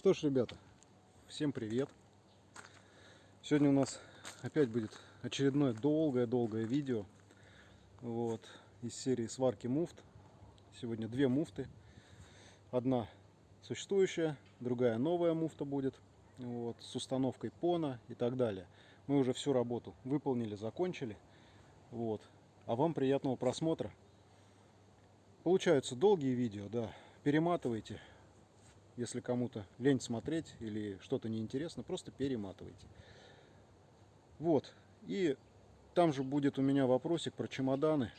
Что ж, ребята, всем привет. Сегодня у нас опять будет очередное долгое-долгое видео вот, из серии сварки муфт. Сегодня две муфты. Одна существующая, другая новая муфта будет вот, с установкой пона и так далее. Мы уже всю работу выполнили, закончили. Вот. А вам приятного просмотра. Получаются долгие видео, да. Перематывайте, если кому-то лень смотреть или что-то неинтересно, просто перематывайте. Вот. И там же будет у меня вопросик про чемоданы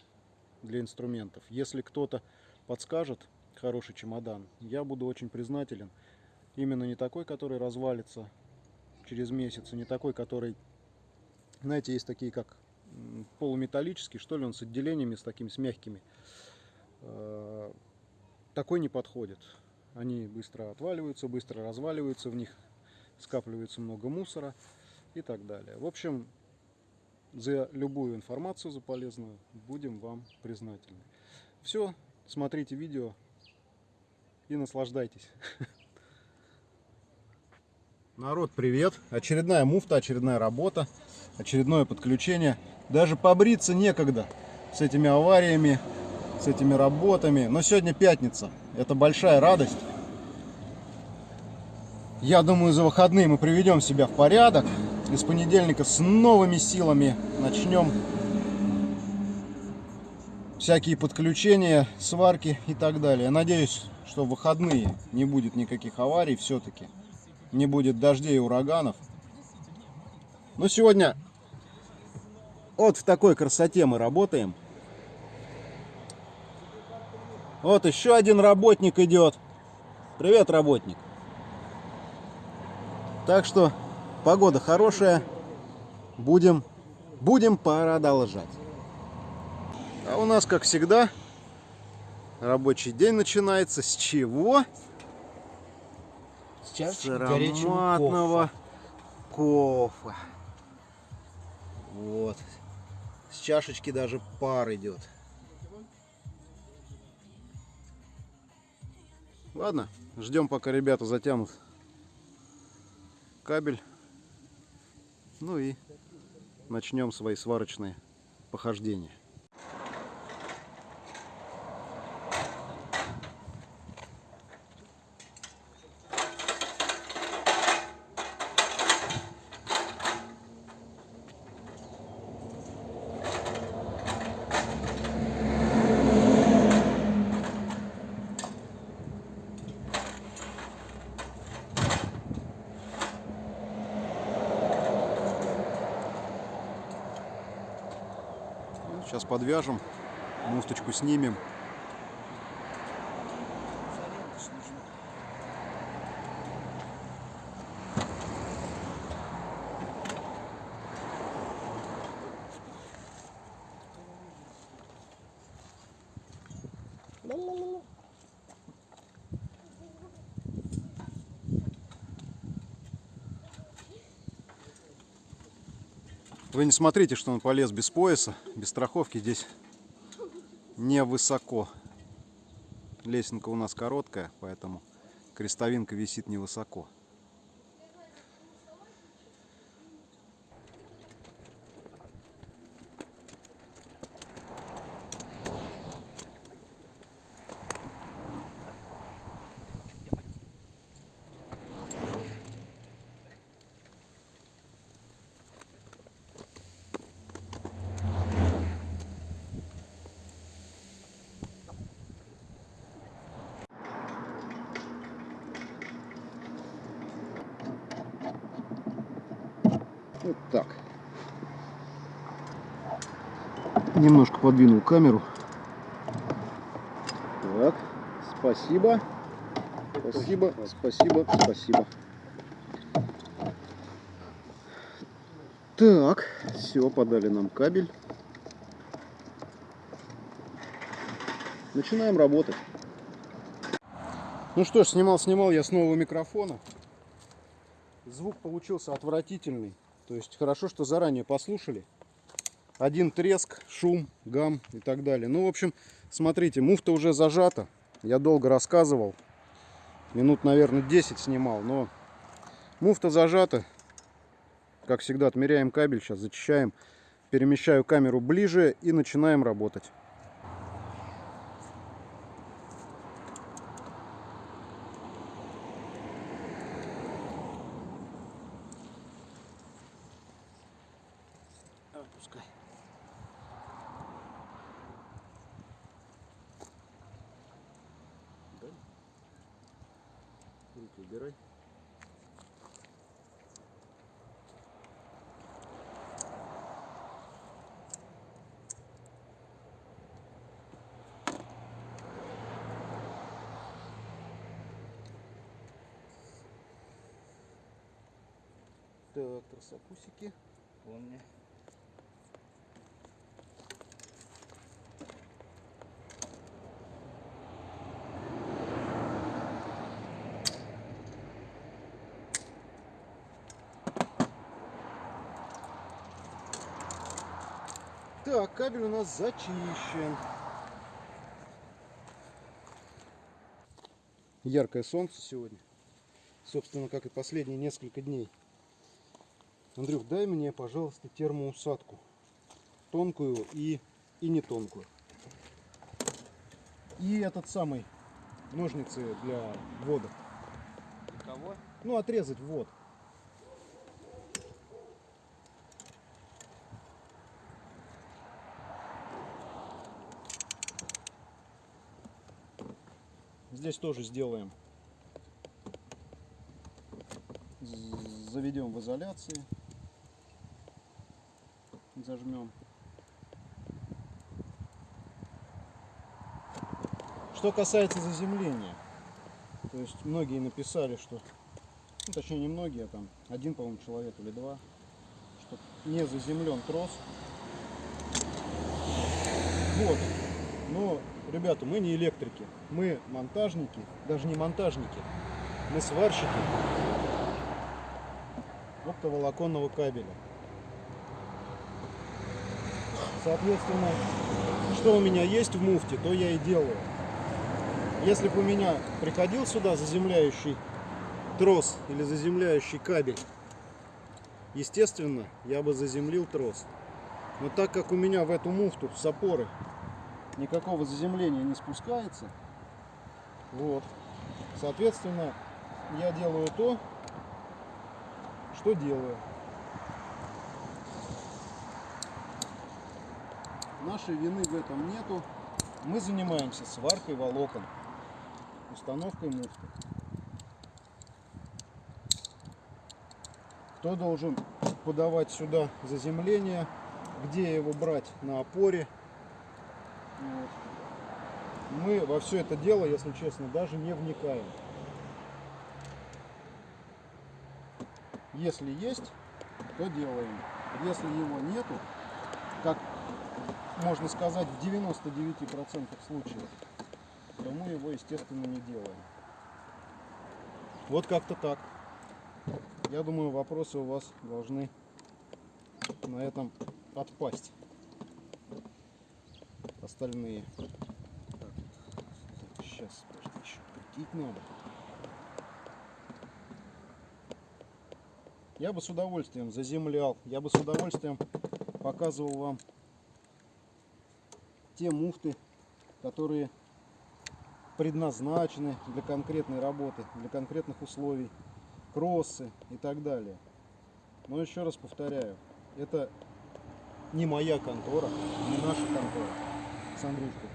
для инструментов. Если кто-то подскажет хороший чемодан, я буду очень признателен. Именно не такой, который развалится через месяц, не такой, который, знаете, есть такие как полуметаллический, что ли, он с отделениями, с такими, с мягкими. Э, такой не подходит. Они быстро отваливаются, быстро разваливаются, в них скапливается много мусора и так далее. В общем, за любую информацию, за полезную, будем вам признательны. Все, смотрите видео и наслаждайтесь. Народ, привет! Очередная муфта, очередная работа, очередное подключение. Даже побриться некогда с этими авариями, с этими работами. Но сегодня пятница, это большая радость. Я думаю, за выходные мы приведем себя в порядок. И с понедельника с новыми силами начнем всякие подключения, сварки и так далее. Надеюсь, что в выходные не будет никаких аварий все-таки не будет дождей и ураганов. Но сегодня вот в такой красоте мы работаем. Вот еще один работник идет. Привет, работник. Так что погода хорошая. Будем, будем продолжать. А у нас, как всегда, рабочий день начинается с чего? С чашечки с ароматного кофе. кофе. Вот. С чашечки даже пар идет. Ладно, ждем пока ребята затянут кабель. Ну и начнем свои сварочные похождения. Сейчас подвяжем, муфточку снимем. Вы не смотрите, что он полез без пояса, без страховки. Здесь не высоко. Лесенка у нас короткая, поэтому крестовинка висит невысоко. Вот так. Немножко подвинул камеру. Так, спасибо. Спасибо, спасибо, спасибо. Так, все, подали нам кабель. Начинаем работать. Ну что ж, снимал-снимал я с нового микрофона. Звук получился отвратительный. То есть хорошо, что заранее послушали. Один треск, шум, гам и так далее. Ну, в общем, смотрите, муфта уже зажата. Я долго рассказывал, Минут, наверное, 10 снимал, но муфта зажата. Как всегда, отмеряем кабель, сейчас зачищаем. Перемещаю камеру ближе и начинаем работать. Руки убирай. Так, тросопусики. Помню. Так, кабель у нас зачищен. Яркое солнце сегодня. Собственно, как и последние несколько дней. Андрюх, дай мне, пожалуйста, термоусадку. Тонкую и, и не тонкую. И этот самый ножницы для ввода. Кого? Ну, отрезать ввод. Здесь тоже сделаем. Заведем в изоляции. Зажмем. Что касается заземления. То есть многие написали, что ну, точнее не многие, а там один, по-моему, человек или два, что не заземлен трос. Вот. Но, ребята, мы не электрики, мы монтажники, даже не монтажники, мы сварщики оптоволоконного кабеля. Соответственно, что у меня есть в муфте, то я и делаю. Если бы у меня приходил сюда заземляющий трос или заземляющий кабель, естественно, я бы заземлил трос. Но так как у меня в эту муфту с опоры никакого заземления не спускается, вот, соответственно, я делаю то, что делаю. Нашей вины в этом нету. Мы занимаемся сваркой волокон, установкой муфты. Кто должен подавать сюда заземление, где его брать на опоре. Мы во все это дело, если честно, даже не вникаем. Если есть, то делаем. Если его нету, как можно сказать в 99% случаев, то мы его, естественно, не делаем. Вот как-то так. Я думаю, вопросы у вас должны на этом отпасть. Остальные. Сейчас, подожди, еще крутить надо. Я бы с удовольствием заземлял, я бы с удовольствием показывал вам те муфты, которые предназначены для конкретной работы, для конкретных условий, кроссы и так далее. Но еще раз повторяю, это не моя контора, не наша контора с Андрюшкой.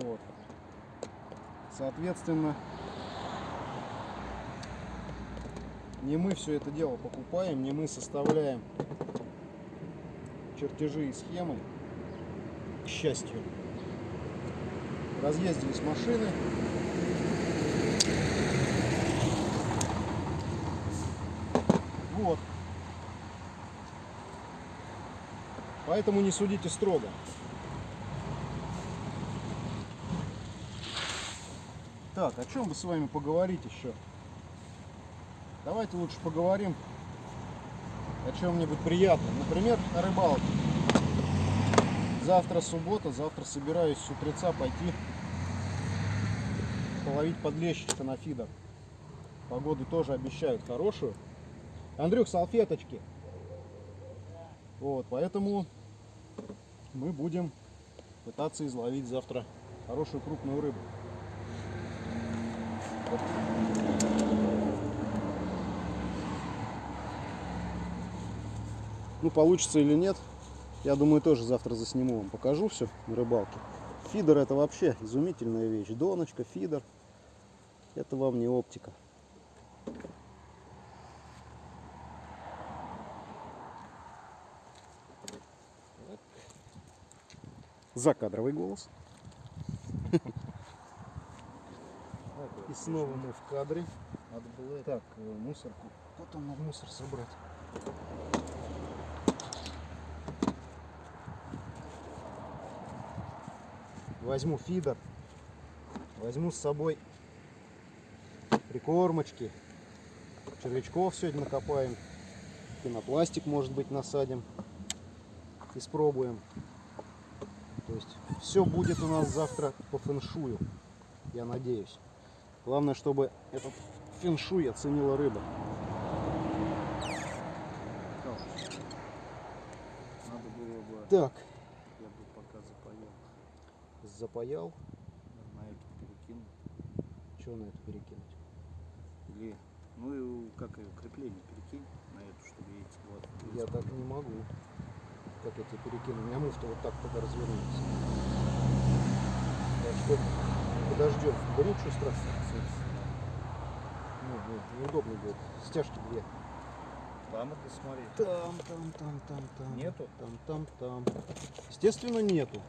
Вот. Соответственно, не мы все это дело покупаем, не мы составляем чертежи и схемы, к счастью. Разъездились машины. Вот. Поэтому не судите строго. Так, о чем бы с вами поговорить еще? Давайте лучше поговорим о чем-нибудь приятном. Например, о рыбалке. Завтра суббота, завтра собираюсь с утреца пойти половить подлещичка на фидер. Погоду тоже обещают хорошую. Андрюх, салфеточки. Вот, поэтому мы будем пытаться изловить завтра хорошую крупную рыбу. Ну, получится или нет, я думаю, тоже завтра засниму вам. Покажу все на рыбалке. Фидер это вообще изумительная вещь. Доночка, фидер. Это вам не оптика. Закадровый голос. И снова мы в кадре. Надо было. Так, э, мусорку. Потом надо мусор собрать. Возьму фидер. Возьму с собой прикормочки. Червячков сегодня накопаем. Пенопластик, может быть, насадим. И спробуем. То есть все будет у нас завтра по фэншую. Я надеюсь. Главное, чтобы этот фэншуй оценила рыба. Надо было бы, Так, я бы пока запаял. запаял. На эту перекинул. Что на это перекинуть? Или, ну и как ее, крепление перекинь на эту, чтобы яйца вот. Я так не могу. Как я тебе перекину? У меня муфта вот так тогда развернется. Так что подождем. Ничего страшного. Ну, ну, неудобно будет. Стяжки две. Там это смотри. Там, там, там, там, там. Нету? Там, там, там. Естественно, нету.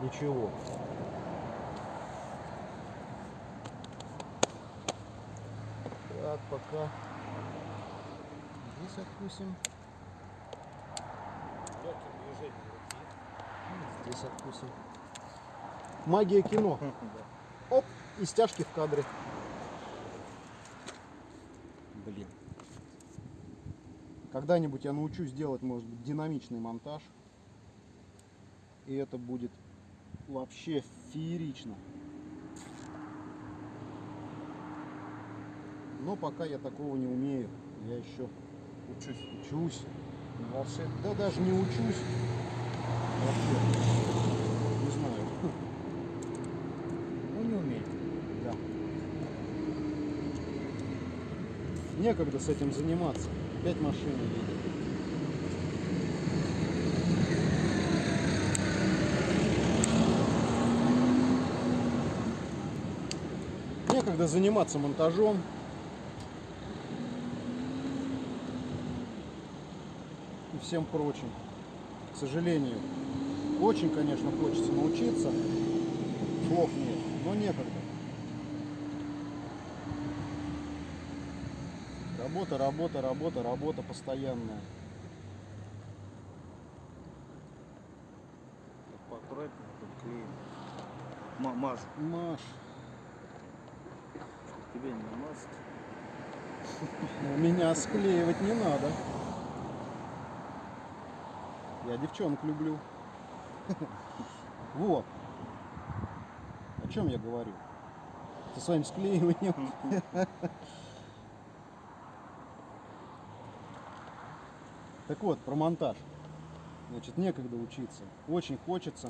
Ничего. Так, пока. Здесь откусим. Здесь откусим. Магия кино. Оп, и стяжки в кадре. Блин. Когда-нибудь я научусь делать, может быть, динамичный монтаж. И это будет вообще феерично. Но пока я такого не умею. Я еще Учусь. учусь. Волшеб- Да даже не учусь. Вообще. Не знаю. Ну не умеет. Да. Некогда с этим заниматься. Опять машины едет. Некогда заниматься монтажом. И всем прочим. К сожалению. Очень, конечно, хочется научиться. Слов нет, но некогда. Работа, работа, работа, работа постоянная. Ма- Мажу. Маш, Чтоб тебе не намазать. ну, меня склеивать не надо. Я девчонок люблю. Вот. О чем я говорю? Со своим склеиванием. Так вот, про монтаж. Значит, некогда учиться. Очень хочется.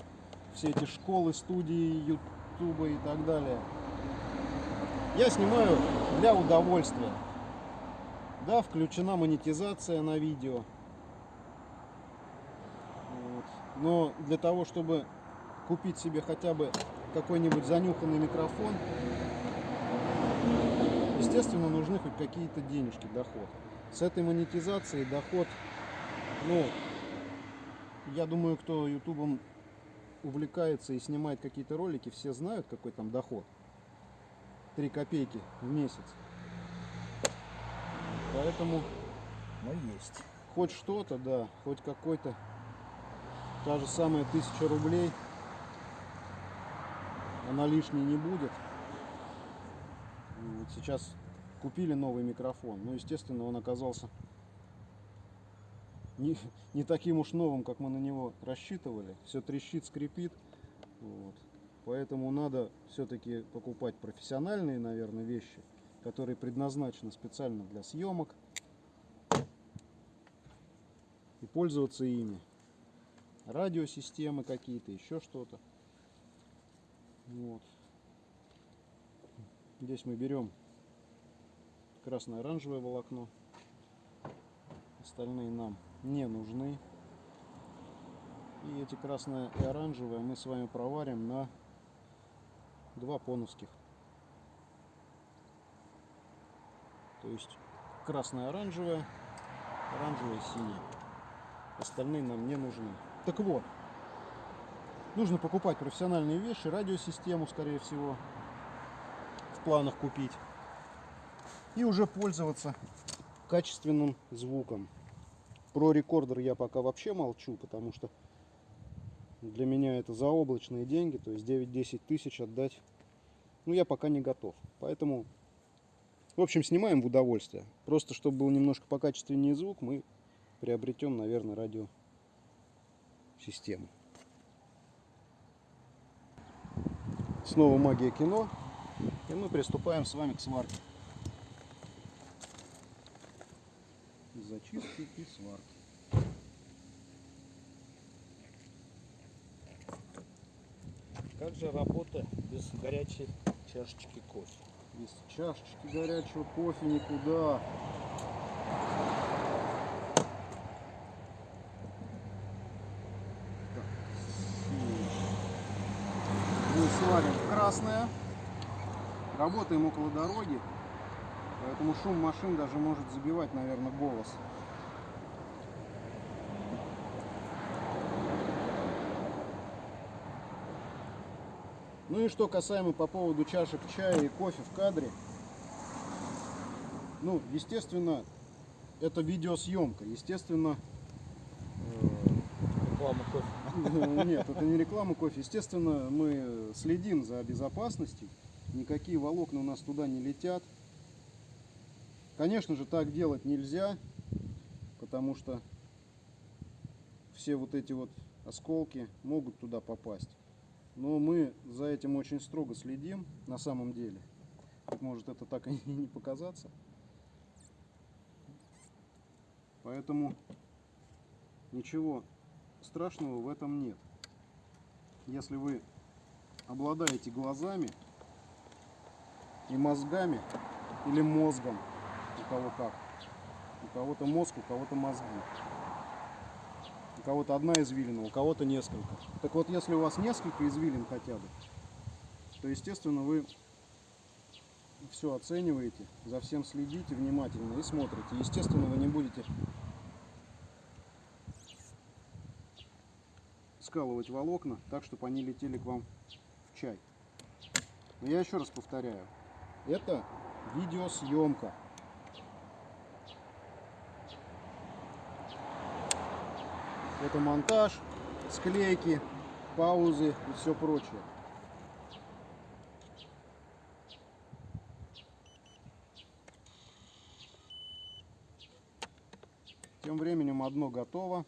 Все эти школы, студии, ютуба и так далее. Я снимаю для удовольствия. Да, включена монетизация на видео. Вот. Но для того, чтобы купить себе хотя бы какой-нибудь занюханный микрофон, естественно, нужны хоть какие-то денежки, доход. С этой монетизацией доход, ну, я думаю, кто ютубом увлекается и снимает какие-то ролики, все знают, какой там доход. 3 копейки в месяц. Поэтому Но есть. хоть что-то, да, хоть какой-то, та же самая тысяча рублей, она лишней не будет. Вот сейчас купили новый микрофон, но, естественно, он оказался не, не таким уж новым, как мы на него рассчитывали. Все трещит, скрипит. Вот. Поэтому надо все-таки покупать профессиональные, наверное, вещи, которые предназначены специально для съемок. И пользоваться ими. Радиосистемы какие-то, еще что-то. Вот. Здесь мы берем красно-оранжевое волокно. Остальные нам не нужны. И эти красное и оранжевое мы с вами проварим на два понусских. То есть красное-оранжевое, оранжевое синее. Остальные нам не нужны. Так вот, нужно покупать профессиональные вещи, радиосистему, скорее всего, в планах купить. И уже пользоваться качественным звуком. Про рекордер я пока вообще молчу, потому что для меня это заоблачные деньги, то есть 9-10 тысяч отдать, ну я пока не готов. Поэтому, в общем, снимаем в удовольствие. Просто чтобы был немножко покачественнее звук, мы приобретем, наверное, радиосистему. Снова магия кино. И мы приступаем с вами к сварке. Зачистки и сварки. Как же работа без горячей чашечки кофе? Без чашечки горячего кофе никуда. Мы сварим красное. Работаем около дороги. Поэтому шум машин даже может забивать, наверное, голос. Ну и что касаемо по поводу чашек чая и кофе в кадре. Ну, естественно, это видеосъемка. Естественно, Реклама кофе. э, нет, это не реклама кофе. Естественно, мы следим за безопасностью. Никакие волокна у нас туда не летят. Конечно же, так делать нельзя, потому что все вот эти вот осколки могут туда попасть. Но мы за этим очень строго следим на самом деле. Может это так и не показаться. Поэтому ничего страшного в этом нет. Если вы обладаете глазами и мозгами, или мозгом, кого как. У кого-то мозг, у кого-то мозги. У кого-то одна извилина, у кого-то несколько. Так вот, если у вас несколько извилин хотя бы, то, естественно, вы все оцениваете, за всем следите внимательно и смотрите. Естественно, вы не будете скалывать волокна так, чтобы они летели к вам в чай. Но я еще раз повторяю, это видеосъемка. Это монтаж, склейки, паузы и все прочее. Тем временем одно готово.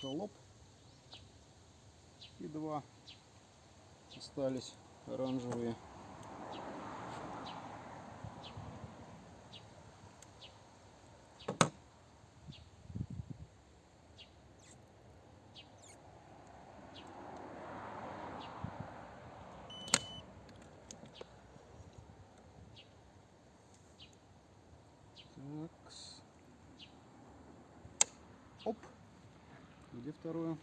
Хлоп. И два остались оранжевые. Оп. Где второе?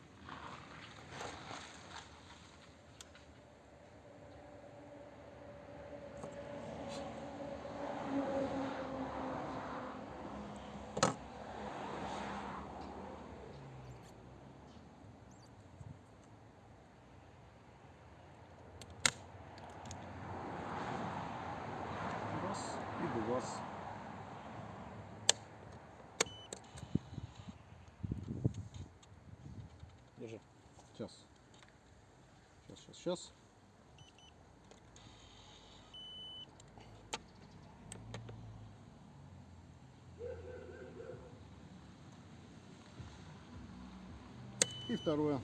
Раз и два. Держи. Сейчас. Сейчас, сейчас, сейчас. второе.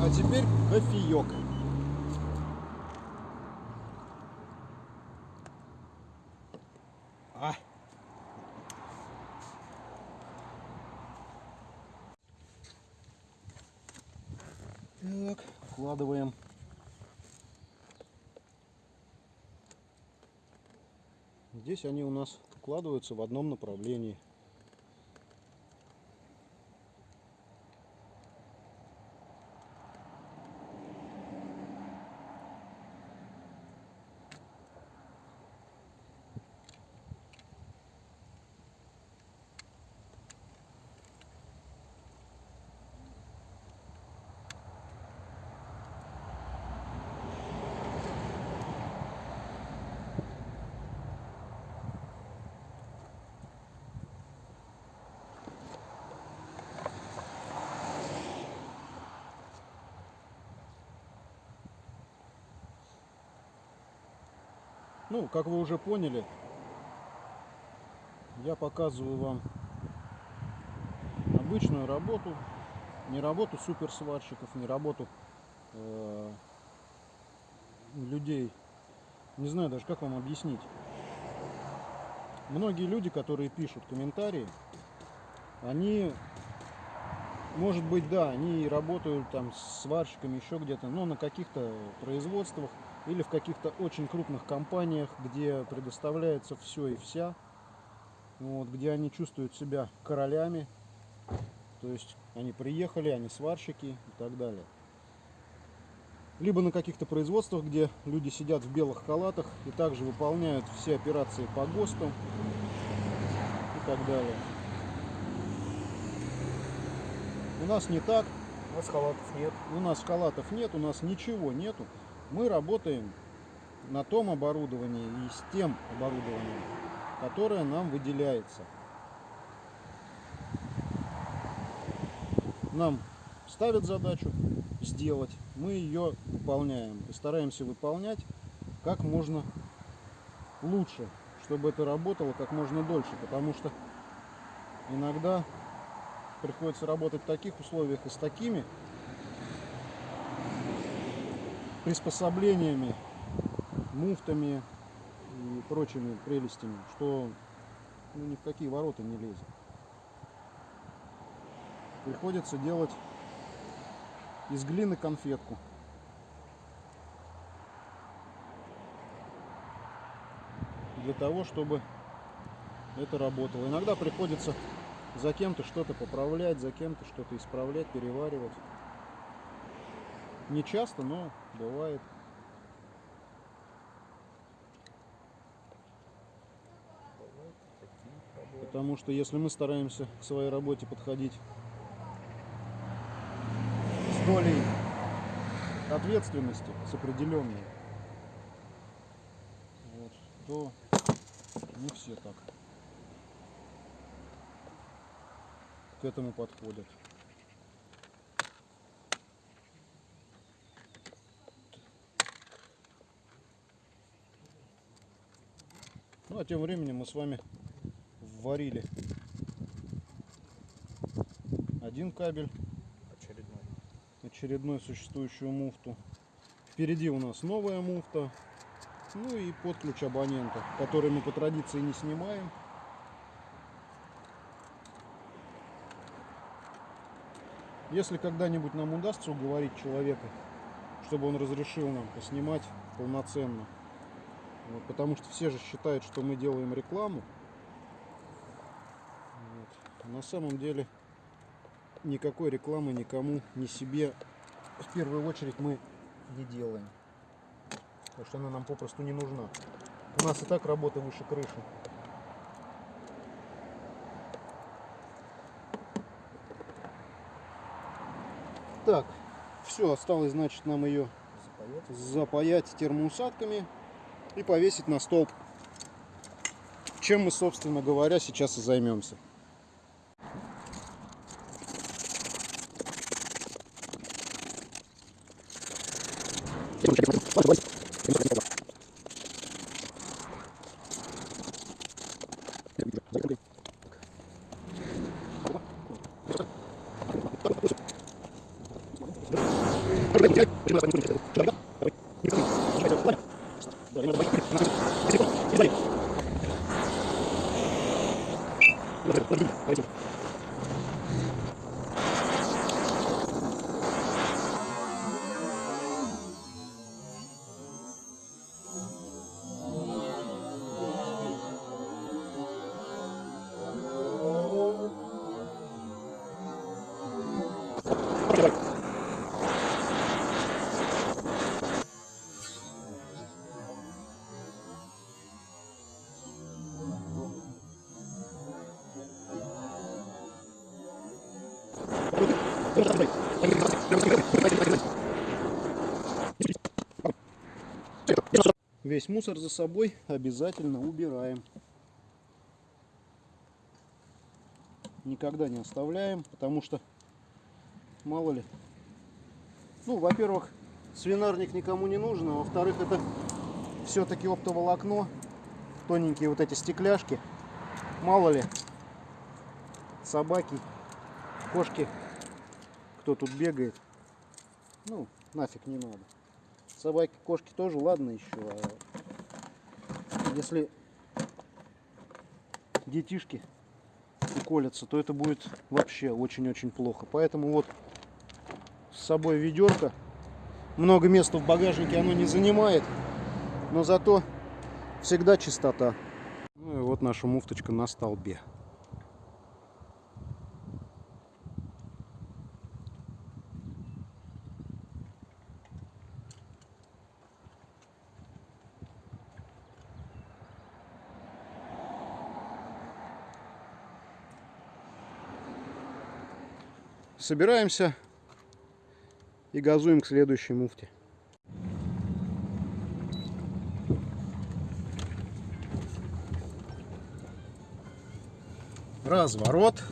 А теперь кофеек. А. Так, вкладываем. Здесь они у нас укладываются в одном направлении. Ну, как вы уже поняли, я показываю вам обычную работу, не работу суперсварщиков, не работу э, людей. Не знаю даже, как вам объяснить. Многие люди, которые пишут комментарии, они, может быть, да, они работают там с сварщиками еще где-то, но на каких-то производствах или в каких-то очень крупных компаниях, где предоставляется все и вся, вот, где они чувствуют себя королями, то есть они приехали, они сварщики и так далее. Либо на каких-то производствах, где люди сидят в белых халатах и также выполняют все операции по ГОСТу и так далее. У нас не так, У нас халатов нет. у нас халатов нет, у нас ничего нету. Мы работаем на том оборудовании и с тем оборудованием, которое нам выделяется. Нам ставят задачу сделать, мы ее выполняем и стараемся выполнять как можно лучше, чтобы это работало как можно дольше, потому что иногда приходится работать в таких условиях и с такими приспособлениями, муфтами и прочими прелестями, что ну, ни в какие ворота не лезет. Приходится делать из глины конфетку. Для того, чтобы это работало. Иногда приходится за кем-то что-то поправлять, за кем-то что-то исправлять, переваривать. Не часто, но бывает. Потому что если мы стараемся к своей работе подходить с долей ответственности, с определенной, вот, то не все так к этому подходят. Ну а тем временем мы с вами варили один кабель, Очередной. очередной существующую муфту. Впереди у нас новая муфта, ну и под ключ абонента, который мы по традиции не снимаем. Если когда-нибудь нам удастся уговорить человека, чтобы он разрешил нам поснимать полноценно, вот, потому что все же считают, что мы делаем рекламу, вот. А на самом деле никакой рекламы никому, ни себе в первую очередь мы не делаем. Потому что она нам попросту не нужна. У нас и так работа выше крыши. Так, все, осталось, значит, нам ее Запоет. запаять термоусадками и повесить на столб. Чем мы, собственно говоря, сейчас и займемся. Весь мусор за собой обязательно убираем. Никогда не оставляем, потому что мало ли. Ну, во-первых, свинарник никому не нужен, а во-вторых, это все-таки оптоволокно, тоненькие вот эти стекляшки. Мало ли, собаки, кошки, кто тут бегает. Ну, нафиг не надо. Собаки, кошки тоже, ладно еще. А если детишки уколятся, то это будет вообще очень-очень плохо. Поэтому вот с собой ведерко. Много места в багажнике оно не занимает, но зато всегда чистота. Ну и вот наша муфточка на столбе. Собираемся и газуем к следующей муфте. Разворот.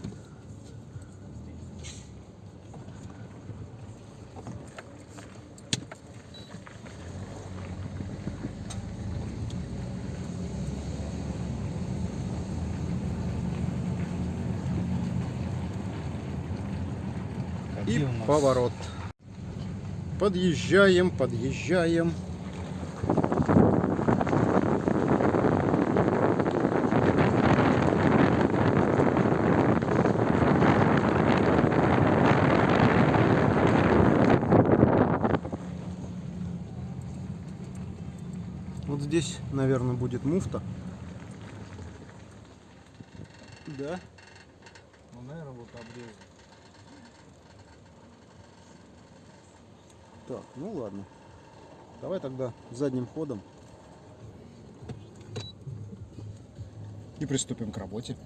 И поворот. Подъезжаем, подъезжаем. Вот здесь, наверное, будет муфта. Да. Ну, наверное, вот обрезан. Так, ну ладно. Давай тогда задним ходом. И приступим к работе.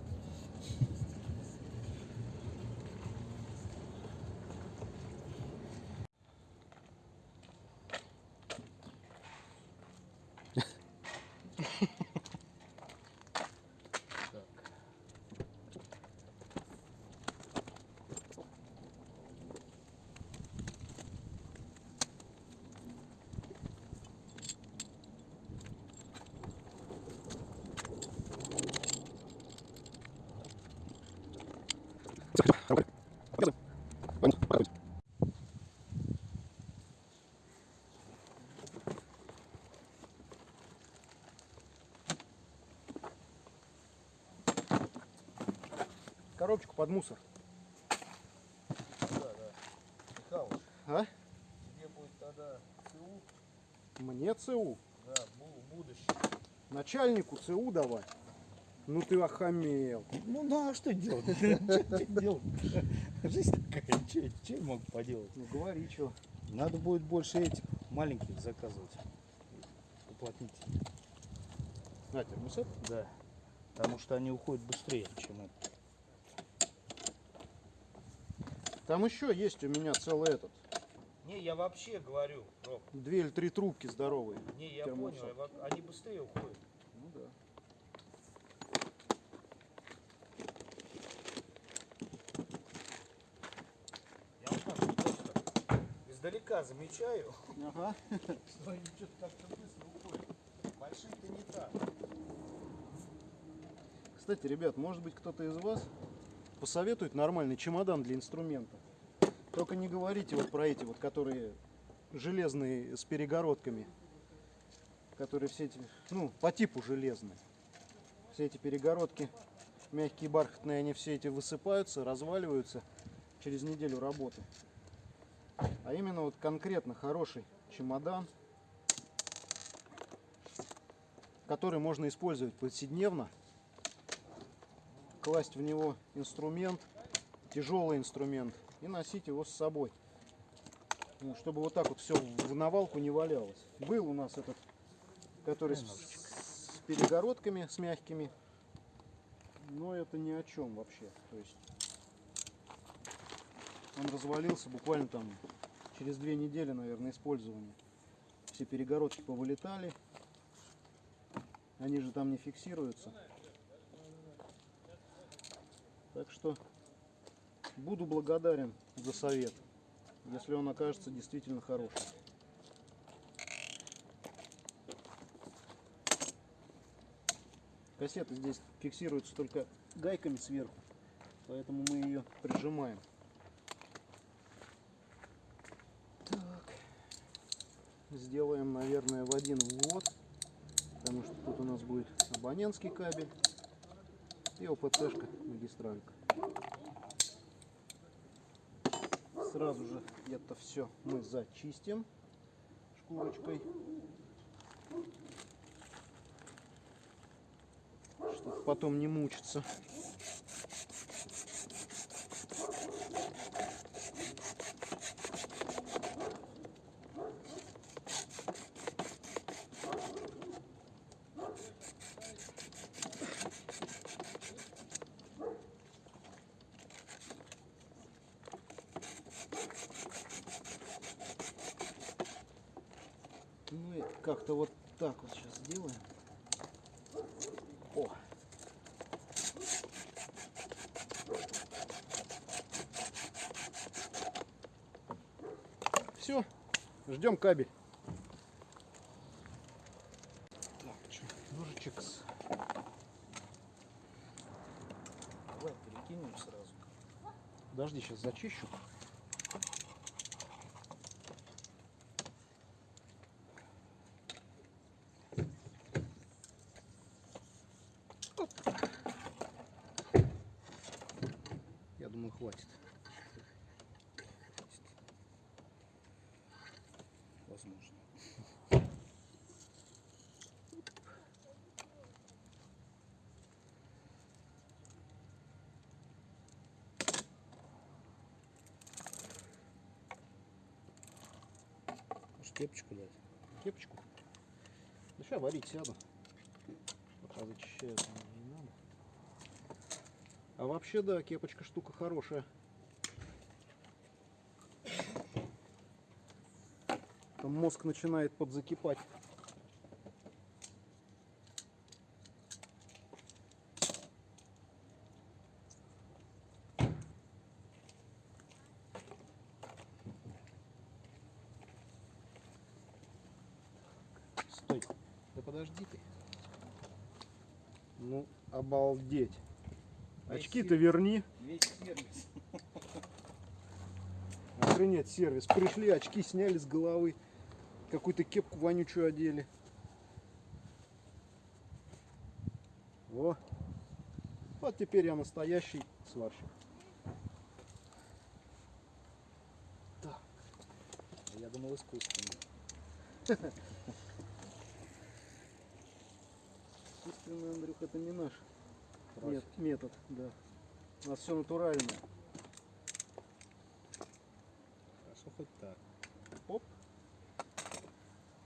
Коробочку под мусор. Михалыч, А? тебе будет тогда ЦУ, Мне ЦУ. да, бу- будущее. Начальнику ЦУ давай. Ну ты охамел. Ну, ну а что делать? Что делать? Жизнь такая, что я могу поделать? Ну говори, что. Надо будет больше этих маленьких заказывать. Уплотнителей. На, термосет. Да. Потому что они уходят быстрее, чем это. Там еще есть у меня целый этот. Не, я вообще говорю, Роб. Две или три трубки здоровые. Не, я понял, они быстрее уходят. Ну да. Я вот так просто издалека замечаю, Ага. что они что-то как-то быстро уходят. Большие-то не так. Кстати, ребят, может быть кто-то из вас посоветует нормальный чемодан для инструмента. Только не говорите вот про эти вот, которые железные с перегородками. Которые все эти, ну, по типу железные. Все эти перегородки, мягкие бархатные, они все эти высыпаются, разваливаются через неделю работы. А именно вот конкретно хороший чемодан, который можно использовать повседневно, класть в него инструмент, тяжелый инструмент, и носить его с собой. Ну, чтобы вот так вот все в навалку не валялось. Был у нас этот, который с, с перегородками, с мягкими, но это ни о чем вообще. То есть он развалился буквально там через две недели, наверное, использования. Все перегородки повылетали. Они же там не фиксируются. Так что буду благодарен за совет, если он окажется действительно хорошим. Кассета здесь фиксируется только гайками сверху, поэтому мы ее прижимаем. Так. Сделаем, наверное, в один ввод, потому что тут у нас будет абонентский кабель и ОПЦ-шка магистралька. Сразу же это все мы зачистим шкурочкой. Чтобы потом не мучиться. Ну и как-то вот так вот сейчас сделаем. О! Все, ждем кабель. Так, что, ножичек с... Давай перекинем сразу. Подожди, сейчас зачищу. Оп. Я думаю, хватит. Возможно. Может кепочку дать? Кепочку. Ну сейчас варить сяду. Пока зачищаю, наверное, не надо. А вообще, да, кепочка штука хорошая. Там мозг начинает подзакипать. Стой. Да подожди ты. Ну, обалдеть. Весь Очки-то верни. Весь сервис. Охренеть сервис. Пришли, очки сняли с головы. Какую-то кепку вонючую одели. Во. Вот теперь я настоящий сварщик. Так. Я думал искусственно. Искусственный, Андрюх, это не наш мет- метод. Да. У нас все натуральное. Хорошо хоть так. Оп.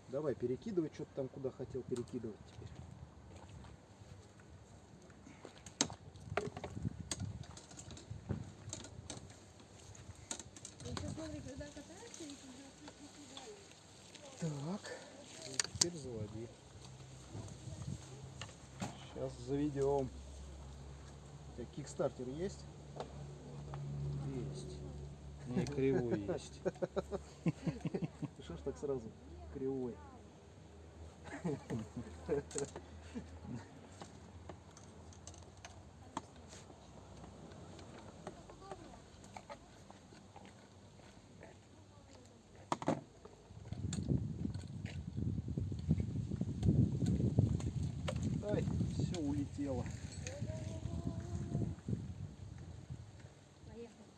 Давай, перекидывай, что ты там куда хотел перекидывать теперь. Еще смотри, когда катаешься и когда Так. Ну, Теперь заводи. Сейчас заведем. Кикстартер есть? Есть. Не кривой есть. Ты что ж так сразу кривой? дело. Поехали.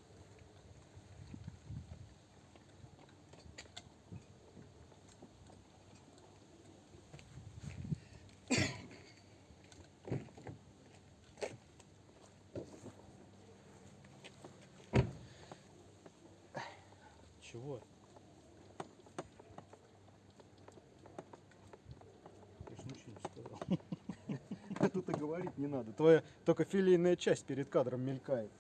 Чего? Я ж ничего не сказал. А тут и говорить не надо. Твоя только филейная часть перед кадром мелькает.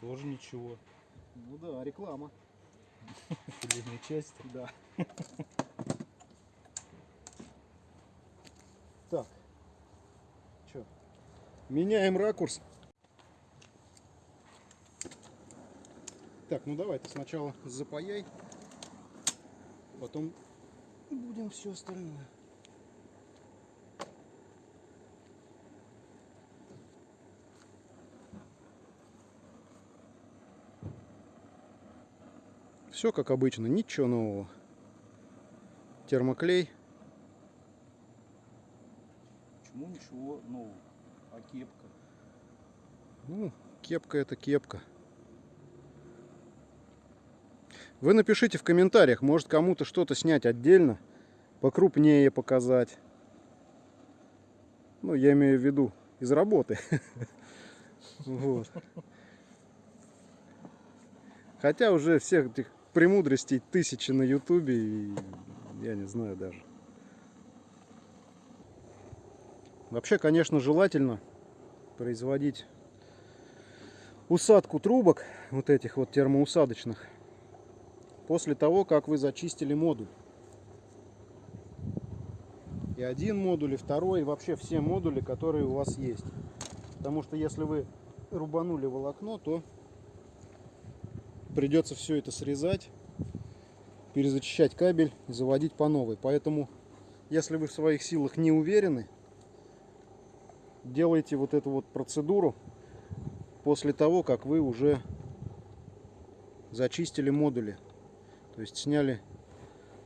Тоже ничего. Ну да, реклама. Филейной части. Да. Так. Чё? Меняем ракурс. Так, ну давай ты сначала запаяй. Потом будем все остальное. Все как обычно, ничего нового. Термоклей. Почему ничего нового? А кепка? Ну, кепка это кепка. Вы напишите в комментариях, может кому-то что-то снять отдельно, покрупнее показать. Ну, я имею в виду из работы. Вот. Хотя уже всех этих премудростей тысячи на ютубе, я не знаю даже. Вообще, конечно, желательно производить усадку трубок, вот этих вот термоусадочных, после того, как вы зачистили модуль. И один модуль, и второй, и вообще все модули, которые у вас есть. Потому что если вы рубанули волокно, то придется все это срезать, перезачищать кабель и заводить по новой. Поэтому, если вы в своих силах не уверены, делайте вот эту вот процедуру после того, как вы уже зачистили модули. То есть сняли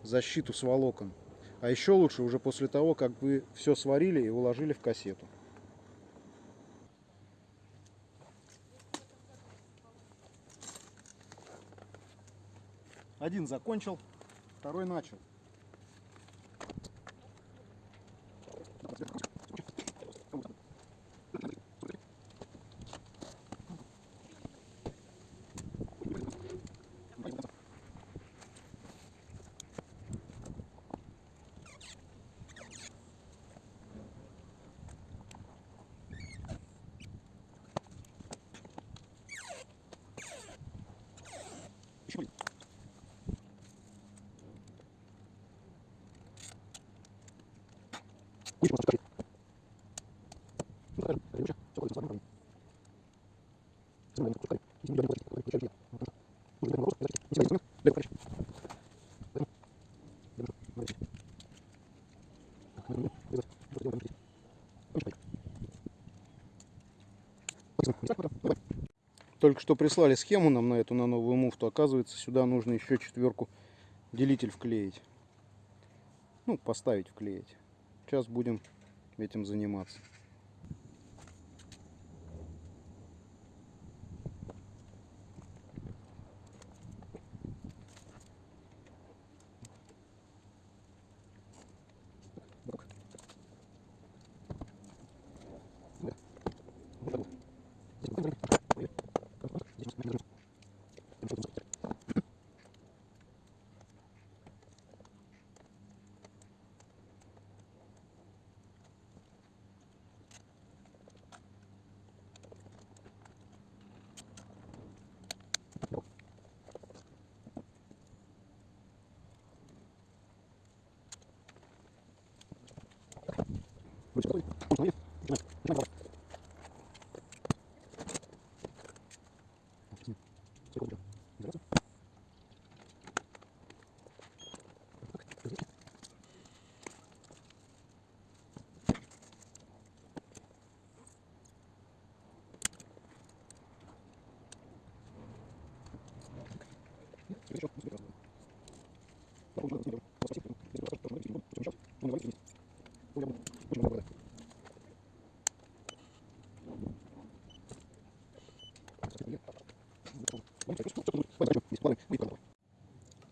защиту с волокон. А еще лучше уже после того, как вы все сварили и уложили в кассету. Один закончил, второй начал. Только что прислали схему нам на эту, на новую муфту. Оказывается, сюда нужно еще четверку делитель вклеить. Ну, поставить вклеить. Сейчас будем этим заниматься.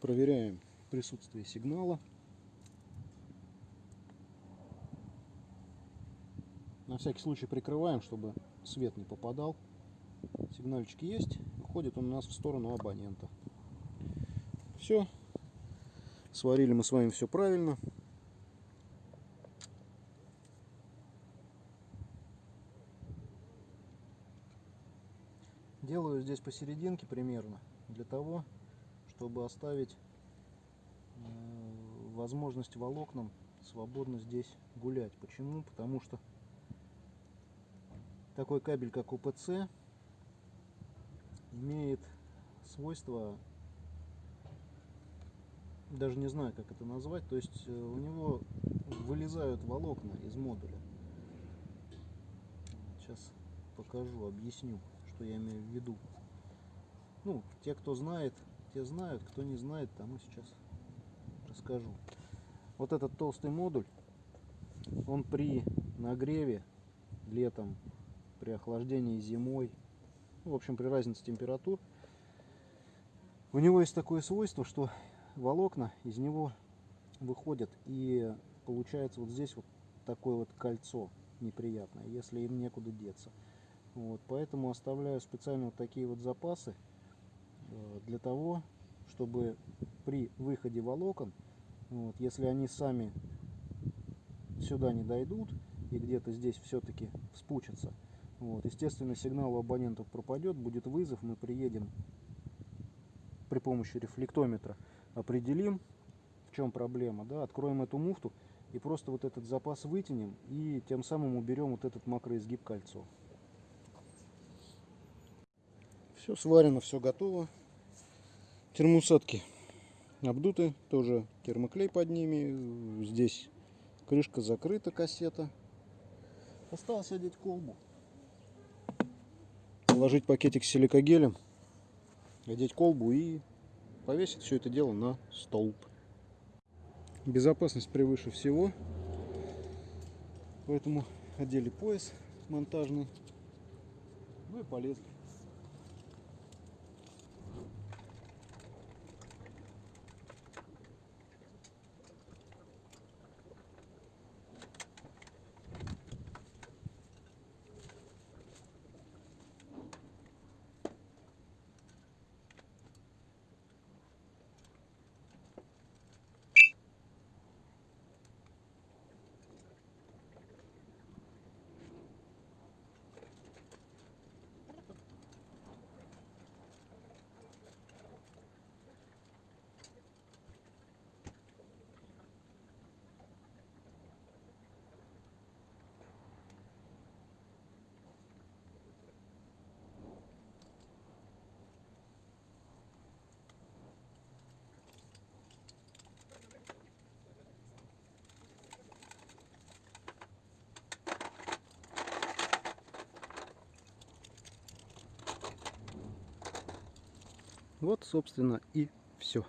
Проверяем присутствие сигнала. На всякий случай прикрываем, чтобы свет не попадал. Сигнальчик есть. Уходит он у нас в сторону абонента. Все. Сварили мы с вами все правильно. Делаю здесь посерединке примерно для того, чтобы оставить э, возможность волокнам свободно здесь гулять. Почему? Потому что такой кабель, как УПЦ, имеет свойство, даже не знаю, как это назвать, то есть э, у него вылезают волокна из модуля. Сейчас покажу, объясню, что я имею в виду. Ну, те, кто знает, те знают, кто не знает, тому сейчас расскажу. Вот этот толстый модуль, он при нагреве летом, при охлаждении зимой, ну, в общем, при разнице температур, у него есть такое свойство, что волокна из него выходят и получается вот здесь вот такое вот кольцо неприятное, если им некуда деться. Вот, поэтому оставляю специально вот такие вот запасы для того, чтобы при выходе волокон, вот, если они сами сюда не дойдут и где-то здесь все-таки вспучатся, вот, естественно, сигнал у абонентов пропадет, будет вызов, мы приедем при помощи рефлектометра, определим, в чем проблема, да, откроем эту муфту и просто вот этот запас вытянем и тем самым уберем вот этот макроизгиб кольцо. Все сварено, все готово. Термоусадки обдуты, тоже термоклей под ними. Здесь крышка закрыта, кассета. Осталось одеть колбу. Положить пакетик с силикогелем, одеть колбу и повесить все это дело на столб. Безопасность превыше всего. Поэтому одели пояс монтажный. Ну и полезли. Вот, собственно, и все.